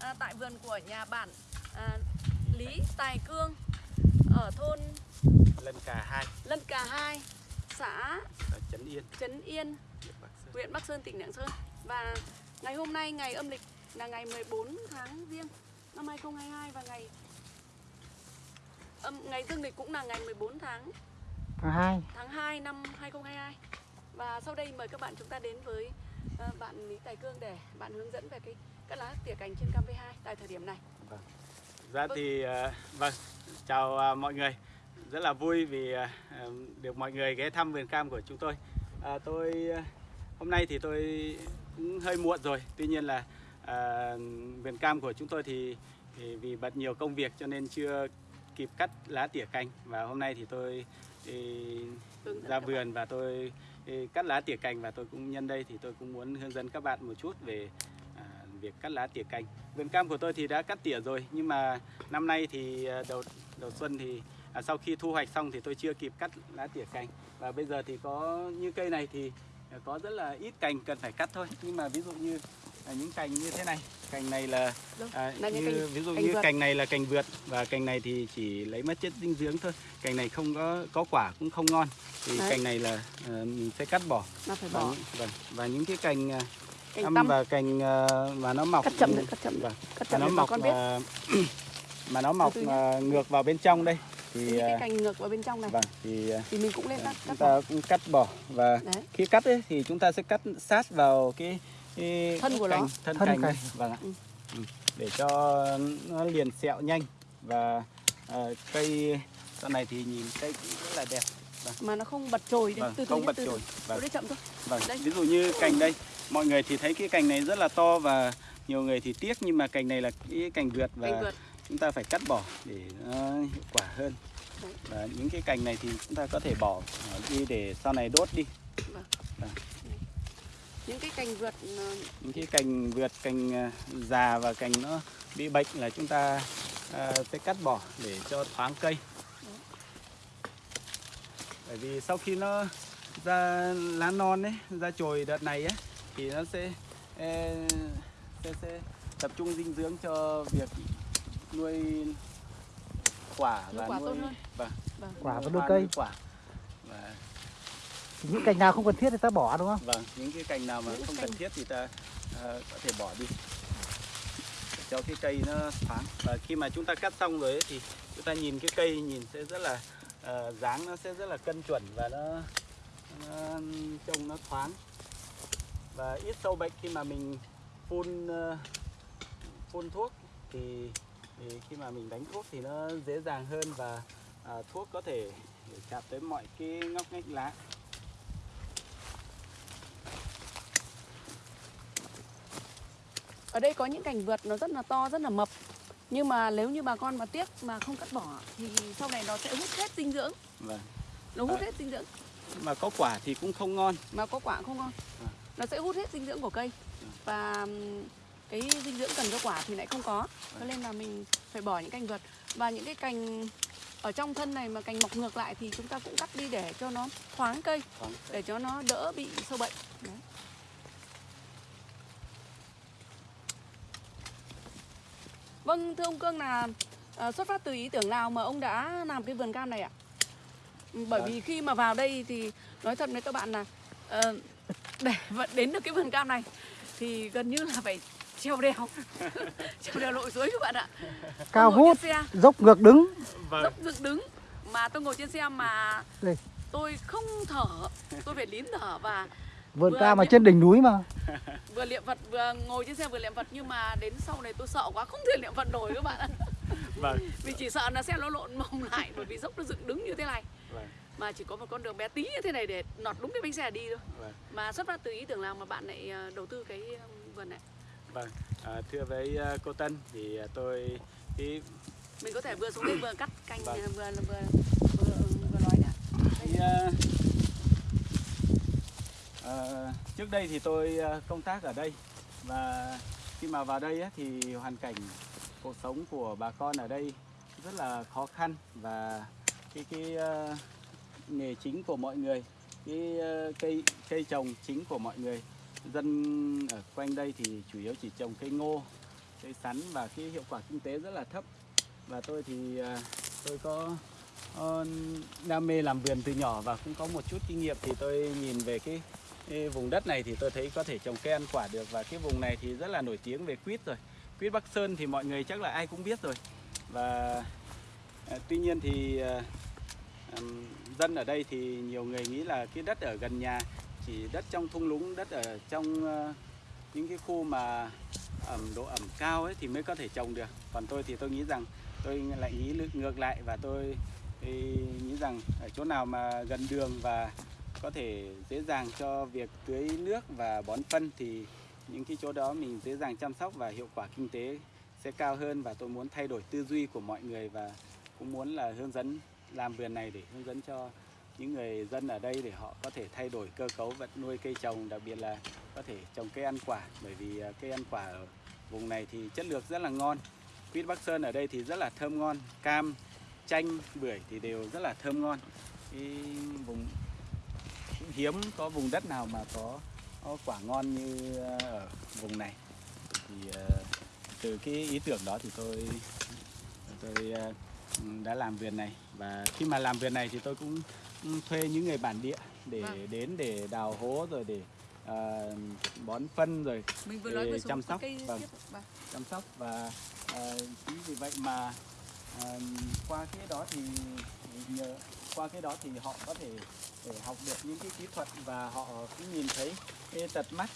à, tại vườn của nhà bạn à, Lý Tài Cương ở thôn Lân Cà 2 Lân Cà 2, xã Trấn Yên, Trấn Yên, huyện Bắc Sơn. tỉnh Lạng Sơn. Và ngày hôm nay ngày âm lịch là ngày 14 tháng Giêng năm 2022 và ngày âm ngày dương lịch cũng là ngày 14 tháng Tháng 2 tháng 2 năm 2022. Và sau đây mời các bạn chúng ta đến với bạn Lý Tài Cương để bạn hướng dẫn về cái cắt lá tỉa cành trên cam V2 tại thời điểm này. Dạ Vâng. thì ờ, vâng, chào ờ, mọi người. Rất là vui vì ờ, ờ, được mọi người ghé thăm vườn cam của chúng tôi. À, tôi ờ, hôm nay thì tôi cũng hơi muộn rồi. Tuy nhiên là ờ, vườn cam của chúng tôi thì, thì vì bận nhiều công việc cho nên chưa kịp cắt lá tỉa cành và hôm nay thì tôi thì ra các vườn và tôi cắt lá tỉa cành và tôi cũng nhân đây thì tôi cũng muốn hướng dẫn các bạn một chút về à, việc cắt lá tỉa cành. Vườn cam của tôi thì đã cắt tỉa rồi nhưng mà năm nay thì à, đầu đầu xuân thì à, sau khi thu hoạch xong thì tôi chưa kịp cắt lá tỉa cành và bây giờ thì có như cây này thì có rất là ít cành cần phải cắt thôi nhưng mà ví dụ như à, những cành như thế này cành này là à, như, cành- ví dụ cành như vượt. cành này là cành vượt và cành này thì chỉ lấy mất chất dinh dưỡng thôi cành này không có có quả cũng không ngon thì Đấy. cành này là à, mình sẽ cắt bỏ phải và, bỏ những- vâng, và những cái cành à, cành âm tăm, và cành à, mà nó mọc cắt chậm đấy, cắt chậm đấy. vâng, Cắt mà chậm nó để bà mọc con biết. mà, mà nó mọc từ nhé. à, ngược vào bên trong đây thì Những cái à, cành ngược vào bên trong này vâng thì à, thì mình cũng lên cắt chúng cắt bỏ. ta cũng cắt bỏ và Đấy. khi cắt ấy, thì chúng ta sẽ cắt sát vào cái, cái Thân của nó. cành, thân, Thân cành cành. vâng ạ Ừ. Ừ. để cho nó liền sẹo nhanh và à, cây sau này thì nhìn cây cũng rất là đẹp mà nó không bật chồi đấy vâng, từ từ không nhé, bật từ từ. chồi vâng. chậm thôi Vâng, Đây. ví dụ như cành đây, mọi người thì thấy cái cành này rất là to và nhiều người thì tiếc nhưng mà cành này là cái cành vượt và cành vượt chúng ta phải cắt bỏ để nó hiệu quả hơn. Đấy. Và những cái cành này thì chúng ta có thể bỏ đi để sau này đốt đi. Những cái cành vượt ờ, Những cái cành vượt, cành ờ, già và cành nó bị bệnh là chúng ta ờ, sẽ cắt bỏ để cho thoáng cây. Bởi vì sau khi nó ra lá non ấy, ra chồi đợt này ấy thì nó sẽ sẽ, sẽ tập trung dinh dưỡng cho việc nuôi quả Nuôi và quả nuôi tốt hơn. vâng, vâng. Quả và nuôi nuôi cây nuôi quả. Và những cành nào không cần thiết thì ta bỏ đúng không? vâng, những cái cành nào mà Những không cành- cần thiết thì ta uh, có thể bỏ đi. Để cho cái cây nó thoáng. Và khi mà chúng ta cắt xong rồi ấy, thì chúng ta nhìn cái cây nhìn sẽ rất là uh, dáng nó sẽ rất là cân chuẩn và nó, nó trông nó thoáng. Và ít sâu bệnh khi mà mình phun uh, phun thuốc thì, thì khi mà mình đánh thuốc thì nó dễ dàng hơn và uh, thuốc có thể chạm tới mọi cái ngóc ngách lá. Ở đây có những cành vượt nó rất là to rất là mập. Nhưng mà nếu như bà con mà tiếc mà không cắt bỏ thì sau này nó sẽ hút hết dinh dưỡng. Vâng. nó hút À. hết dinh dưỡng. Mà có quả thì cũng không ngon. Mà có quả không ngon. À. nó sẽ hút hết dinh dưỡng của cây. Và ừm, cái dinh dưỡng cần cho quả thì lại không có. Cho nên là mình phải bỏ những cành vượt. Và những cái cành ở trong thân này mà cành mọc ngược lại thì chúng ta cũng cắt đi để cho nó thoáng cây. Thoáng để cho nó đỡ bị sâu bệnh. Đấy. Vâng, thưa ông Cương là ờ, xuất phát từ ý tưởng nào mà ông đã làm cái vườn cam này ạ? Ừ, Bởi Vâng. vì khi mà vào đây thì nói thật với các bạn là ờ, để vẫn đến được cái vườn cam này thì gần như là phải treo đèo treo đèo lội suối các bạn ạ Cao hút, xe dốc ngược đứng vâng dốc dựng đứng mà tôi ngồi trên xe mà Đây. tôi không thở tôi phải nín thở và Vườn Vừa cam ở những- trên đỉnh núi mà. Vừa niệm phật vừa ngồi trên xe vừa niệm phật nhưng mà đến sau này tôi sợ quá không thể niệm phật nổi các bạn ạ. Vâng. Vì chỉ sợ là xe nó lộn mông lại bởi vì dốc nó dựng đứng như thế này. Vâng. Mà chỉ có một con đường bé tí như thế này để nọt đúng cái bánh xe đi thôi. Vâng. Mà xuất phát từ ý tưởng nào mà bạn lại ờ, đầu tư cái ờ, vườn này? Vâng. À, thưa với à, cô Tân thì tôi cái, mình có thể vừa xuống đây vừa cắt cành Vâng. ờ, vừa vừa vừa, vừa nói à, à, trước đây thì tôi ờ, công tác ở đây và khi mà vào đây á, thì hoàn cảnh cuộc sống của bà con ở đây rất là khó khăn và cái cái ờ, nghề chính của mọi người cái cây cây trồng chính của mọi người dân ở quanh đây thì chủ yếu chỉ trồng cây ngô cây sắn và cái hiệu quả kinh tế rất là thấp. Và tôi thì tôi có đam mê làm vườn từ nhỏ và cũng có một chút kinh nghiệm thì tôi nhìn về cái, cái vùng đất này thì tôi thấy có thể trồng cây ăn quả được và cái vùng này thì rất là nổi tiếng về quýt rồi. Quýt Bắc Sơn thì mọi người chắc là ai cũng biết rồi. Và à, tuy nhiên thì à, dân ở đây thì nhiều người nghĩ là cái đất ở gần nhà chỉ đất trong thung lũng đất ở trong à, những cái khu mà ẩm độ ẩm cao ấy thì mới có thể trồng được. Còn tôi thì tôi nghĩ rằng tôi lại nghĩ ngược lại và tôi nghĩ rằng ở chỗ nào mà gần đường và có thể dễ dàng cho việc tưới nước và bón phân thì những cái chỗ đó mình dễ dàng chăm sóc và hiệu quả kinh tế sẽ cao hơn và tôi muốn thay đổi tư duy của mọi người và cũng muốn là hướng dẫn làm vườn này để hướng dẫn cho những người dân ở đây để họ có thể thay đổi cơ cấu vật nuôi cây trồng, đặc biệt là có thể trồng cây ăn quả. Bởi vì à, cây ăn quả ở vùng này thì chất lượng rất là ngon. Quýt Bắc Sơn ở đây thì rất là thơm ngon. Cam, chanh, bưởi thì đều rất là thơm ngon. Cái vùng cũng hiếm có vùng đất nào mà có, có quả ngon như à, ở vùng này thì à, từ cái ý tưởng đó thì tôi tôi à, đã làm vườn này và khi mà làm vườn này thì tôi cũng thuê những người bản địa để Vâng. đến để đào hố rồi để à, bón phân rồi Mình vừa Để nói vừa chăm sóc, vâng. Vâng. chăm sóc và à, chính vì vậy mà à, qua cái đó thì nhờ qua cái đó thì họ có thể, để học được những cái kỹ thuật và họ cũng nhìn thấy cái tật mắt.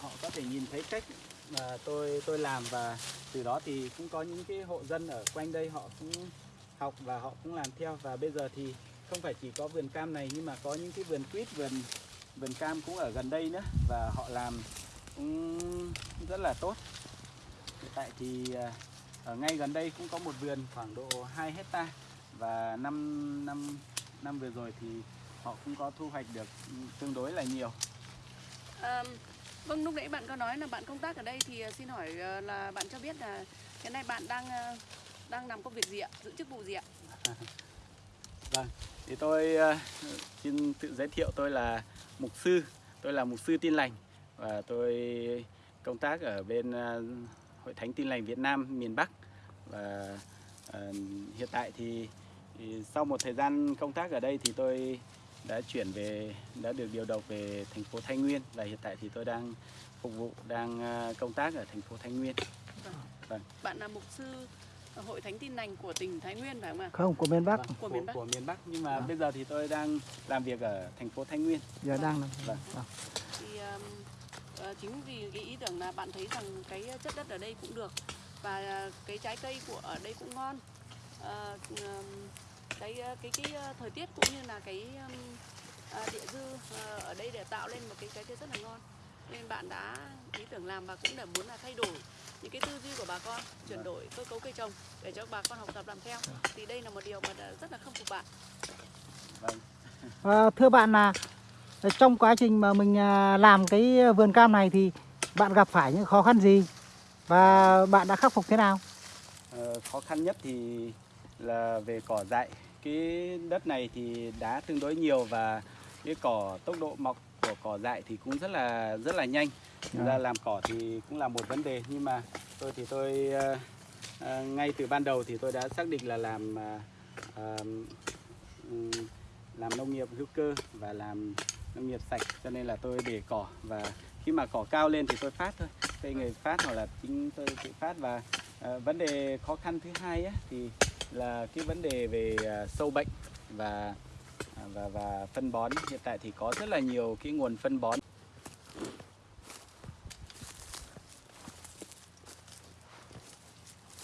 Họ có thể nhìn thấy cách mà tôi tôi làm và từ đó thì cũng có những cái hộ dân ở quanh đây họ cũng học và họ cũng làm theo. Và bây giờ thì không phải chỉ có vườn cam này nhưng mà có những cái vườn quýt, vườn vườn cam cũng ở gần đây nữa và họ làm cũng rất là tốt. Hiện tại thì à, ở ngay gần đây cũng có một vườn khoảng độ 2 hecta và năm năm năm vừa rồi thì họ cũng có thu hoạch được tương đối là nhiều À, vâng, lúc nãy bạn có nói là bạn công tác ở đây thì à, xin hỏi à, là bạn cho biết là hiện nay bạn đang à, đang làm công việc gì ạ? Giữ chức vụ gì ạ? thì tôi ờ, xin tự giới thiệu tôi là mục sư tôi là mục sư tin lành và tôi công tác ở bên ờ, hội thánh tin lành Việt Nam miền Bắc và ờ, hiện tại thì, thì sau một thời gian công tác ở đây thì tôi đã chuyển về đã được điều động về thành phố Thái Nguyên và hiện tại thì tôi đang phục vụ đang ờ, công tác ở thành phố Thái Nguyên Bạn là mục sư hội thánh tin lành của tỉnh Thái Nguyên phải không ạ? Không, của miền Bắc. Vâng, Của của, miền Bắc. của miền Bắc nhưng mà Vâng. bây giờ thì tôi đang làm việc ở thành phố Thái Nguyên Giờ đang làm. Vâng. Vâng. Thì um, ờ, chính vì cái ý tưởng là bạn thấy rằng cái chất đất ở đây cũng được và à, cái trái cây của ở đây cũng ngon. Ờ, ừm, cái ờ, cái cái ờ, thời tiết cũng như là cái um, à, địa dư ờ, ở đây để tạo lên một cái trái cây rất là ngon. Nên bạn đã ý tưởng làm và cũng là muốn là thay đổi những cái tư duy của bà con, chuyển Vâng. đổi cơ cấu cây trồng để cho bà con học tập làm theo. Thì đây là một điều mà đã rất là khâm phục bạn. vâng À, thưa bạn là trong quá trình mà mình à, làm cái vườn cam này thì bạn gặp phải những khó khăn gì và bạn đã khắc phục thế nào? Ờ, khó khăn nhất thì là về cỏ dại cái đất này thì đá tương đối nhiều và cái cỏ tốc độ mọc của cỏ dại thì cũng rất là rất là nhanh. Thực ra làm cỏ thì cũng là một vấn đề nhưng mà tôi thì tôi ờ, ờ, ngay từ ban đầu thì tôi đã xác định là làm ờ, ừm, làm nông nghiệp hữu cơ và làm nông nghiệp sạch cho nên là tôi để cỏ và khi mà cỏ cao lên thì tôi phát thôi. Cây người phát hoặc là chính tôi tự phát và ờ, vấn đề khó khăn thứ hai á, thì là cái vấn đề về ờ, sâu bệnh và à, và và phân bón hiện tại thì có rất là nhiều cái nguồn phân bón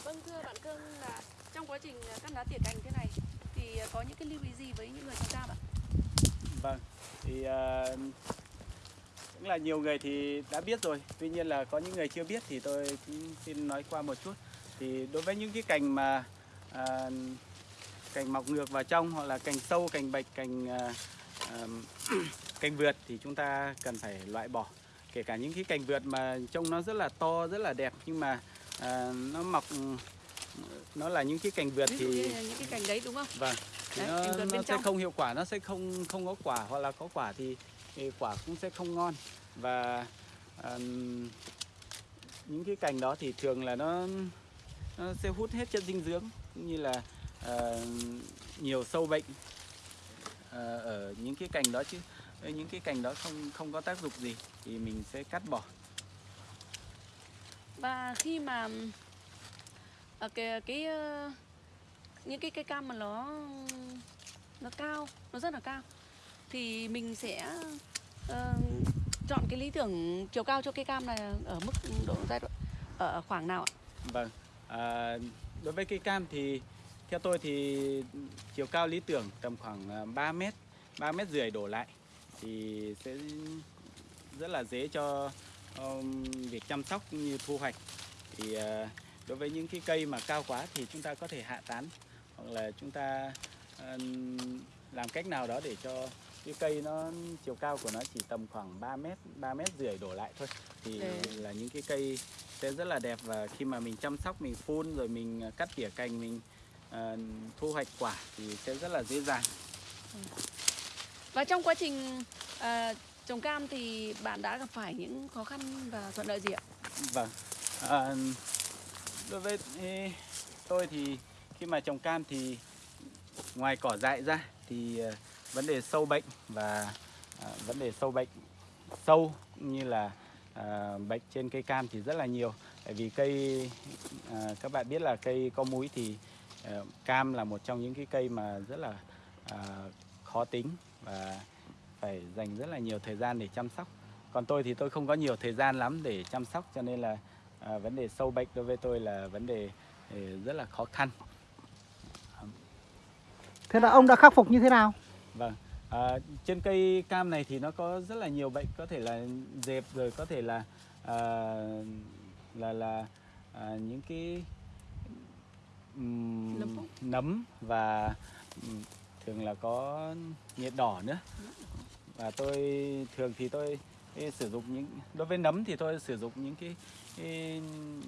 Vâng thưa bạn Cương là trong quá trình à, cắt lá tỉa cành thế này thì à, có những cái lưu ý gì với những người trồng cam ạ? Vâng, thì ờ, cũng là nhiều người thì đã biết rồi. Tuy nhiên là có những người chưa biết thì tôi xin nói qua một chút. Thì đối với những cái cành mà à, cành mọc ngược vào trong hoặc là cành sâu, cành bạch, cành à, ờm, cành vượt thì chúng ta cần phải loại bỏ. Kể cả những cái cành vượt mà trông nó rất là to, rất là đẹp nhưng mà à, nó mọc nó là những cái cành vượt thì những cái cành đấy đúng không? vâng thì Đấy, nó, nó sẽ trong. không hiệu quả nó sẽ không không có quả hoặc là có quả thì, thì quả cũng sẽ không ngon và ừm, những cái cành đó thì thường là nó nó sẽ hút hết chất dinh dưỡng cũng như là ờ, nhiều sâu bệnh ờ, ở những cái cành đó chứ những cái cành đó không không có tác dụng gì thì mình sẽ cắt bỏ Và khi mà ờ, cái cái những cái cây cam mà nó nó cao, nó rất là cao thì mình sẽ ờ, chọn cái lý tưởng chiều cao cho cây cam này ở mức độ giai đoạn ở khoảng nào ạ? Vâng, à, đối với cây cam thì theo tôi thì chiều cao lý tưởng tầm khoảng à, 3 mét, 3 mét rưỡi đổ lại thì sẽ rất là dễ cho um, việc chăm sóc như thu hoạch. Thì uh, đối với những cái cây mà cao quá thì chúng ta có thể hạ tán hoặc là chúng ta ừm, làm cách nào đó để cho cái cây nó chiều cao của nó chỉ tầm khoảng 3 mét, 3 mét rưỡi đổ lại thôi thì Đấy. là những cái cây sẽ rất là đẹp và khi mà mình chăm sóc mình phun rồi mình à, cắt tỉa cành mình à, thu hoạch quả thì sẽ rất là dễ dàng Và trong quá trình ờ, trồng cam thì bạn đã gặp phải những khó khăn và thuận lợi gì ạ? vâng à, đối với tôi thì khi mà trồng cam thì ngoài cỏ dại ra thì vấn đề sâu bệnh và à, vấn đề sâu bệnh sâu như là à, bệnh trên cây cam thì rất là nhiều. Tại vì cây à, các bạn biết là cây có múi thì à, cam là một trong những cái cây mà rất là à, khó tính và phải dành rất là nhiều thời gian để chăm sóc. Còn tôi thì tôi không có nhiều thời gian lắm để chăm sóc cho nên là à, vấn đề sâu bệnh đối với tôi là vấn đề à, rất là khó khăn. Thế là ông đã khắc phục như thế nào? Vâng, à, trên cây cam này thì nó có rất là nhiều bệnh, có thể là dẹp rồi có thể là à, là là à, những cái ừm, Nấm và ừm, thường là có nhiệt đỏ nữa. Và tôi thường thì tôi cái sử dụng những đối với nấm thì tôi sử dụng những cái, cái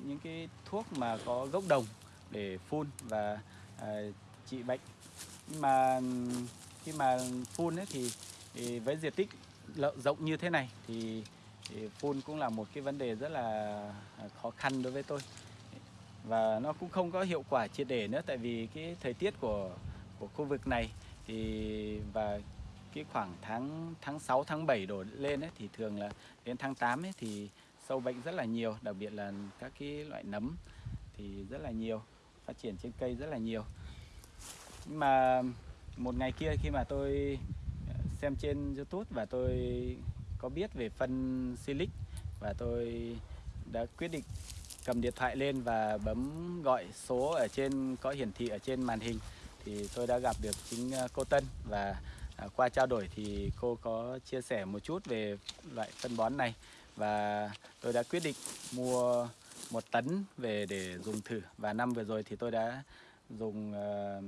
những cái thuốc mà có gốc đồng để phun và à, trị bệnh. Nhưng mà khi mà phun ấy thì, thì với diện tích rộng như thế này thì, thì phun cũng là một cái vấn đề rất là à, khó khăn đối với tôi. Và nó cũng không có hiệu quả triệt để nữa tại vì cái thời tiết của của khu vực này thì và cái khoảng tháng tháng 6 tháng 7 đổ lên ấy thì thường là đến tháng 8 ấy thì sâu bệnh rất là nhiều đặc biệt là các cái loại nấm thì rất là nhiều phát triển trên cây rất là nhiều. Nhưng mà một ngày kia khi mà tôi ờ, xem trên YouTube và tôi có biết về phân silic và tôi đã quyết định cầm điện thoại lên và bấm gọi số ở trên có hiển thị ở trên màn hình thì tôi đã gặp được chính ờ, cô Tân và ờ, qua trao đổi thì cô có chia sẻ một chút về loại phân bón này và tôi đã quyết định mua một tấn về để dùng thử và năm vừa rồi thì tôi đã dùng uh,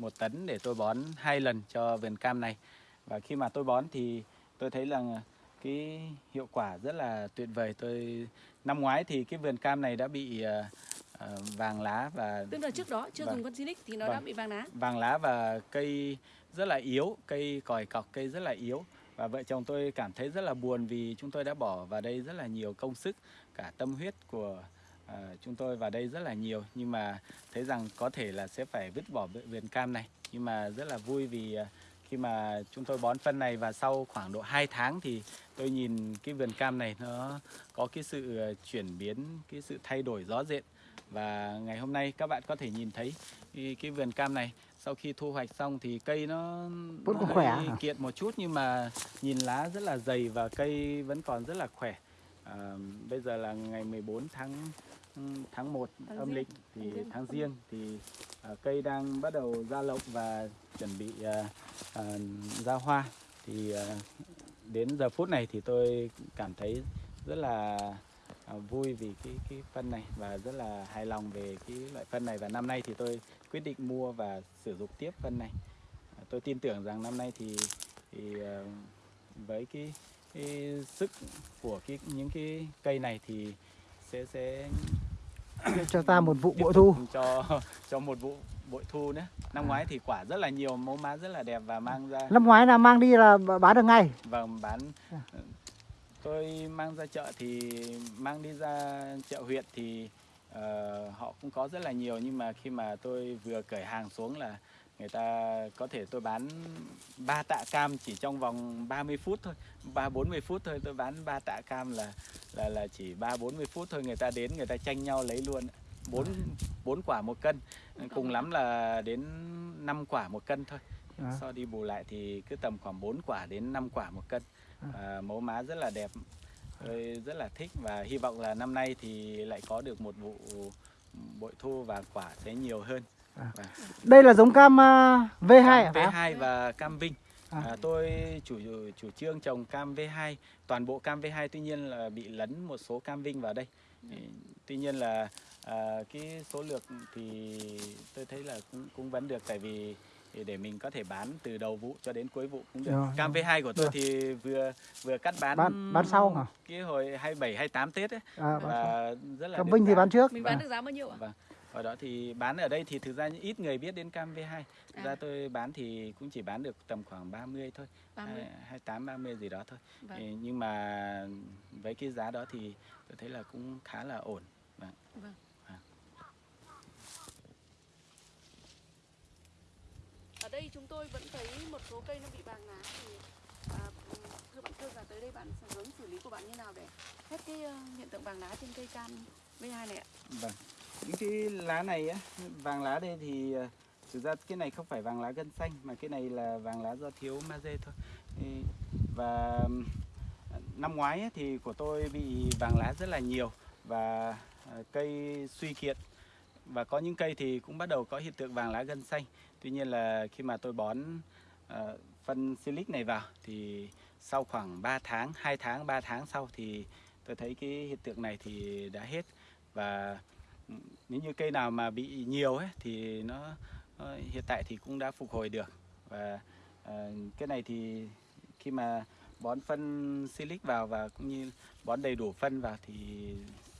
một tấn để tôi bón hai lần cho vườn cam này và khi mà tôi bón thì tôi thấy là cái hiệu quả rất là tuyệt vời tôi năm ngoái thì cái vườn cam này đã bị ờ, ờ, vàng lá và Tức là trước đó chưa Vâng. dùng con Silic thì nó đã Vâng. bị vàng lá. vàng lá và cây rất là yếu, cây còi cọc cây rất là yếu và vợ chồng tôi cảm thấy rất là buồn vì chúng tôi đã bỏ vào đây rất là nhiều công sức, cả tâm huyết của à, chúng tôi vào đây rất là nhiều nhưng mà thấy rằng có thể là sẽ phải vứt bỏ vườn- cam này. Nhưng mà rất là vui vì à, khi mà chúng tôi bón phân này và sau khoảng độ 2 tháng thì tôi nhìn cái vườn cam này nó có cái sự à, chuyển biến, cái sự thay đổi rõ rệt. Và ngày hôm nay các bạn có thể nhìn thấy cái, cái vườn cam này. Sau khi thu hoạch xong thì cây nó, Vẫn nó còn khỏe hả? kiện một chút nhưng mà nhìn lá rất là dày và cây vẫn còn rất là khỏe. À, bây giờ là ngày 14 tháng tháng 1 Tháng âm lịch thì Tháng tháng riêng thì à, cây đang bắt đầu ra lộng và chuẩn bị à, à, ra hoa. Thì à, đến giờ phút này thì tôi cảm thấy rất là à, vui vì cái cái phân này và rất là hài lòng về cái loại phân này. Và năm nay thì tôi quyết định mua và sử dụng tiếp phân này. À, tôi tin tưởng rằng năm nay thì thì à, với cái, cái sức của cái những cái cây này thì sẽ sẽ Cho ta một vụ bội thu. cho cho một vụ bội thu nữa năm ngoái thì quả rất là nhiều mẫu mã rất là đẹp và mang ra Năm ngoái là mang đi là bán được ngay. và bán À. tôi mang ra chợ thì mang đi ra chợ huyện thì ờ, họ cũng có rất là nhiều nhưng mà khi mà tôi vừa cởi hàng xuống là người ta có thể tôi bán ba tạ cam chỉ trong vòng 30 phút thôi, ba 40 phút thôi tôi bán ba tạ cam là là là chỉ ba 40 phút thôi người ta đến người ta tranh nhau lấy luôn. bốn bốn quả một cân, cùng lắm là đến 5 quả một cân thôi. À. So đi bù lại thì cứ tầm khoảng 4 quả đến 5 quả một cân. À, mẫu má rất là đẹp. Tôi rất là thích và hy vọng là năm nay thì lại có được một vụ bội thu và quả sẽ nhiều hơn. À. Đây là giống cam à, V2 à? cam phải không? V2 và cam Vinh. À. À, tôi chủ chủ trương trồng cam V2, toàn bộ cam V2 tuy nhiên là bị lấn một số cam Vinh vào đây. Thì, tuy nhiên là à, cái số lượng thì tôi thấy là cũng cũng vẫn được tại vì thì để mình có thể bán từ đầu vụ cho đến cuối vụ cũng được. Rồi, Cam rồi. V2 của tôi Được. thì vừa vừa cắt bán Bán- bán sau hả? Cái hồi 27 28 Tết ấy À, bán sau. và rất là Cam Vinh thì bán trước. Mình bán À. được giá bao nhiêu ạ? Vâng. Ở đó thì bán ở đây thì thực ra ít người biết đến cam V2. Thực ra À. tôi bán thì cũng chỉ bán được tầm khoảng 30 thôi, 30. 28 30 gì đó thôi. Vâng. Nhưng mà với cái giá đó thì tôi thấy là cũng khá là ổn. Vâng. Vâng. À. Ở đây chúng tôi vẫn thấy một số cây nó bị vàng lá thì à, thưa bạn Thương là tới đây bạn hướng xử lý của bạn như nào để hết cái ờ, hiện tượng vàng lá trên cây cam V2 này ạ? Vâng. Những cái lá này á, vàng lá đây thì ờ, thực ra cái này không phải vàng lá gân xanh mà cái này là vàng lá do thiếu magie thôi. Và năm ngoái thì của tôi bị vàng lá rất là nhiều và ờ, cây suy kiệt và có những cây thì cũng bắt đầu có hiện tượng vàng lá gân xanh. Tuy nhiên là khi mà tôi bón ờ, phân silic này vào thì sau khoảng 3 tháng, 2 tháng, 3 tháng sau thì tôi thấy cái hiện tượng này thì đã hết và nếu như cây nào mà bị nhiều ấy thì nó, nó hiện tại thì cũng đã phục hồi được và ờ, cái này thì khi mà bón phân silic vào và cũng như bón đầy đủ phân vào thì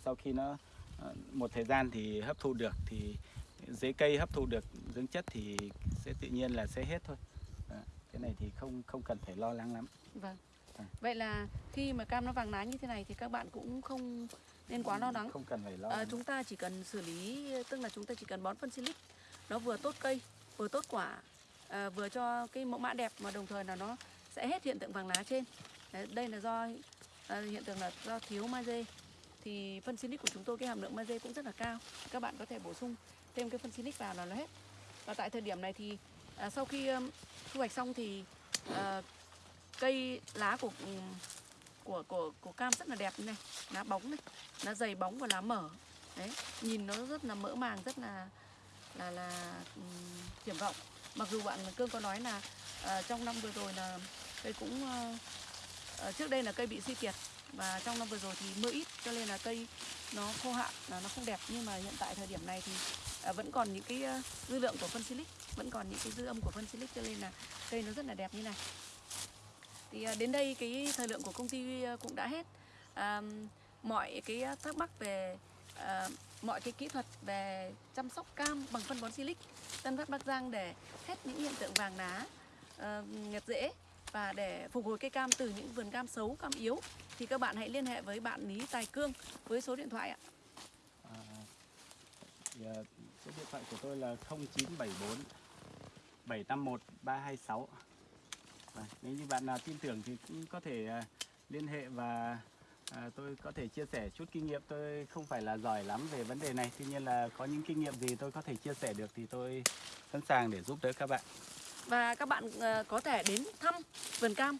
sau khi nó ờ, một thời gian thì hấp thụ được thì dưới cây hấp thụ được dưỡng chất thì sẽ tự nhiên là sẽ hết thôi cái này thì không không cần phải lo lắng lắm Vâng. À. Vậy là khi mà cam nó vàng lá như thế này thì các bạn cũng không nên quá lo lắng. không cần phải lo À, chúng ta chỉ cần xử lý tức là chúng ta chỉ cần bón phân silic nó vừa tốt cây vừa tốt quả à, vừa cho cái mẫu mã đẹp mà đồng thời là nó sẽ hết hiện tượng vàng lá trên. Đấy, đây là do à, hiện tượng là do thiếu magie. Thì phân silic của chúng tôi cái hàm lượng magie cũng rất là cao. Các bạn có thể bổ sung thêm cái phân silic vào là nó hết. Và tại thời điểm này thì à, sau khi um, thu hoạch xong thì à, cây lá của của của của cam rất là đẹp như này. Lá bóng này lá dày bóng và lá mở. Đấy nhìn nó rất là mỡ màng rất là là là ừ, um, triển vọng. Mặc dù bạn cương có nói là uh, trong năm vừa rồi là cây cũng uh, uh, trước đây là cây bị suy kiệt và trong năm vừa rồi thì mưa ít cho nên là cây nó khô hạn là nó không đẹp. Nhưng mà hiện tại thời điểm này thì uh, vẫn còn những cái uh, dư lượng của phân silic vẫn còn những cái dư âm của phân silic cho nên là cây nó rất là đẹp như này thì à, đến đây cái thời lượng của công ty à, cũng đã hết. À, mọi cái thắc mắc về à, mọi cái kỹ thuật về chăm sóc cam bằng phân bón silic Tân Phát Bắc Giang để hết những hiện tượng vàng lá ờ, à, nhật rễ và để phục hồi cây cam từ những vườn cam xấu, cam yếu. Thì các bạn hãy liên hệ với bạn Lý Tài Cương với số điện thoại ạ. À, à, số điện thoại của tôi là 0974 751 326 và nếu như bạn nào tin tưởng thì cũng có thể à, liên hệ và à, tôi có thể chia sẻ chút kinh nghiệm. Tôi không phải là giỏi lắm về vấn đề này tuy nhiên là có những kinh nghiệm gì tôi có thể chia sẻ được thì tôi sẵn sàng để giúp đỡ các bạn. Và các bạn à, có thể đến thăm vườn cam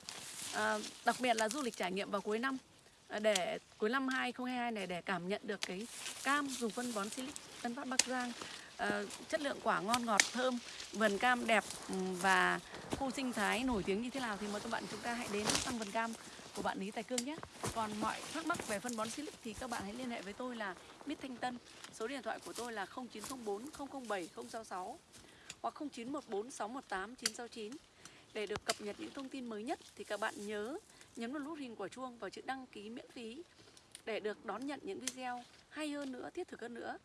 à, đặc biệt là du lịch trải nghiệm vào cuối năm để cuối năm 2022 này để cảm nhận được cái cam dùng phân bón silic Tân Phát Bắc Giang. Ờ, chất lượng quả ngon ngọt thơm vườn cam đẹp ừ, và khu sinh thái nổi tiếng như thế nào thì mời các bạn chúng ta hãy đến thăm vườn cam của bạn Lý Tài Cương nhé. Còn mọi thắc mắc về phân bón silic thì các bạn hãy liên hệ với tôi là Mít Thanh Tân. Số điện thoại của tôi là 0904 007 066 hoặc 0914 618 969. Để được cập nhật những thông tin mới nhất thì các bạn nhớ nhấn vào nút hình quả chuông và chữ đăng ký miễn phí để được đón nhận những video hay hơn nữa, thiết thực hơn nữa.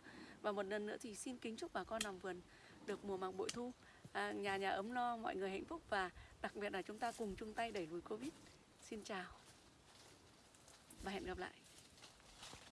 Và một lần nữa thì xin kính chúc bà con làm vườn được mùa màng bội thu, à, nhà nhà ấm no, mọi người hạnh phúc và đặc biệt là chúng ta cùng chung tay đẩy lùi Covid. Xin chào. và hẹn gặp lại